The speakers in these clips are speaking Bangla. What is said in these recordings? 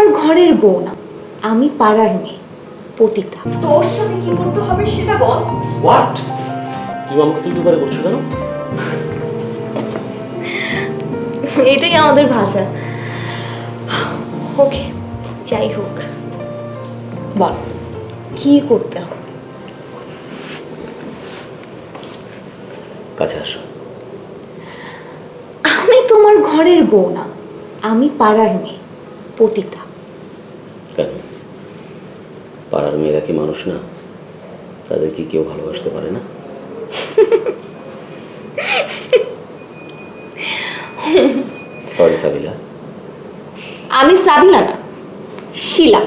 তোমার ঘরের বউ না আমি পাড়ার মেয়ে পতিতা। তোর সাথে কি করতে হবে সেটা বল। হোয়াট তুমি আমাকে তুই দুবারে করছ কেন? এটাই আমাদের ভাষা। ওকে যাই হোক। বল কি করতে হবে? কাছে আসো। আমি তোমার ঘরের বউ না আমি পাড়ার মেয়ে পতিতা। কেন? পাড়ার মেয়েরা কি মানুষ না? তাদের কি কেউ ভালোবাসতে পারে না? সরি সাবিলা। আমি সাবিনা না শিলা।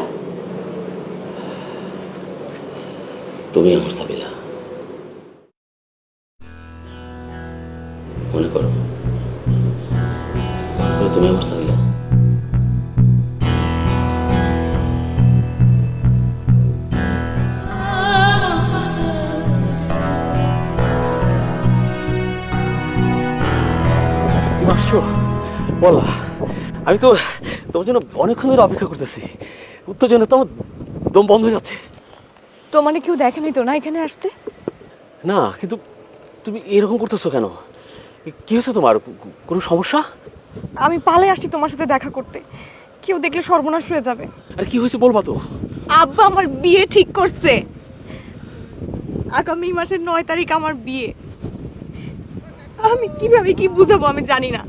তুমি আমার সাবিলা। মনে করো। তুমি আমার সাবিলা। তুমি আসছো? বলা আমি তো তোমার জন্য অনেকক্ষণ ধরে অপেক্ষা করতেছি। উত্তর জন্য তো আমার দম বন্ধ হয়ে যাচ্ছে। তো মানে কেউ দেখেনি তো না এখানে আসতে? না কিন্তু তুমি এরকম করতেছো কেন? কি হয়েছে তোমার? কোনো সমস্যা? আমি পালে আসছি তোমার সাথে দেখা করতে। কেউ দেখলে সর্বনাশ হয়ে যাবে। আর কি হয়েছে বলবা তো? আব্বা আমার বিয়ে ঠিক করছে। আগামী মাসের নয় তারিখ আমার বিয়ে। আমি কীভাবে কি বুঝাবো আমি জানি না।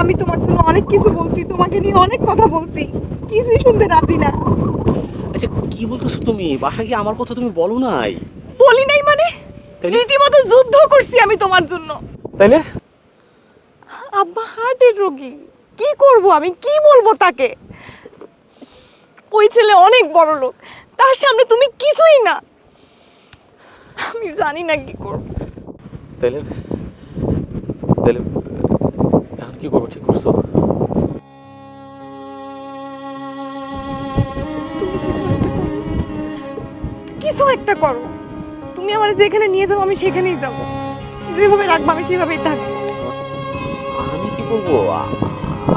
আমি তোমার জন্য অনেক কিছু বলছি তোমাকে নিয়ে অনেক কথা বলছি। কিছুই শুনতে রাজি না। আচ্ছা কি বলতেছো তুমি? বাসায় গিয়ে আমার কথা তুমি বলো নাই? বলি নাই মানে? রীতিমতো যুদ্ধ করছি আমি তোমার জন্য। তাইলে আব্বা হার্টের রোগী। কি করব আমি? কি বলব তাকে? ওই ছেলে অনেক বড় লোক। তার সামনে তুমি কিছুই না। আমি জানি না কি করব। তাইলে তাইলে এখন কি করব? ঠিক করছ? কিছু একটা করো। কিছু একটা করো। তুমি আমার যেখানে নিয়ে যাব আমি সেখানেই যাব। যেভাবে রাখব আমি সেভাবেই থাকব। আমি কি করব?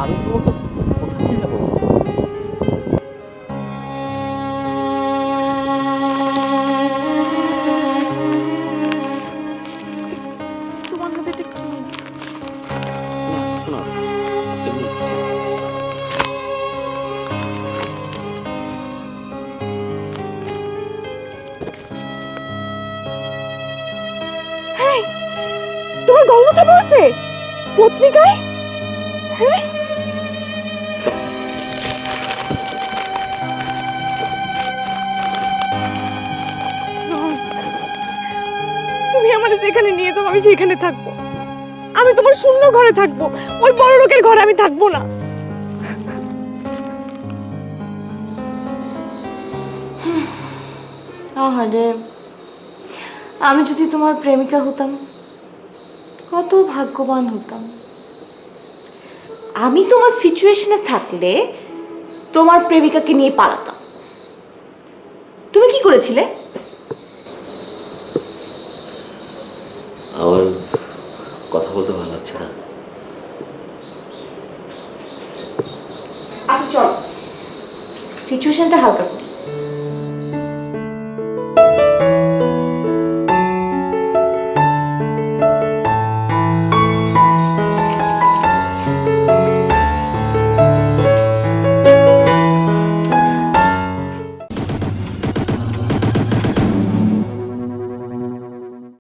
আমি তোমাকে তোমার গল্পটা পড়ছে? পত্রিকায়? তুমি আমাদের যেখানে নিয়ে যাও আমি সেখানে থাকব। আমি তোমার শূন্য ঘরে থাকব। ওই বড় লোকের ঘরে আমি থাকব না। আহারে আমি যদি তোমার প্রেমিকা হতাম কত ভাগ্যবান হতাম। আমি তোমার সিচুয়েশনে থাকলে তোমার প্রেমিকাকে নিয়ে পালাতাম। তুমি কি করেছিলে? আমার কথা বলতে ভালো লাগছে না। আচ্ছা চল। সিচুয়েশনটা হালকা করি।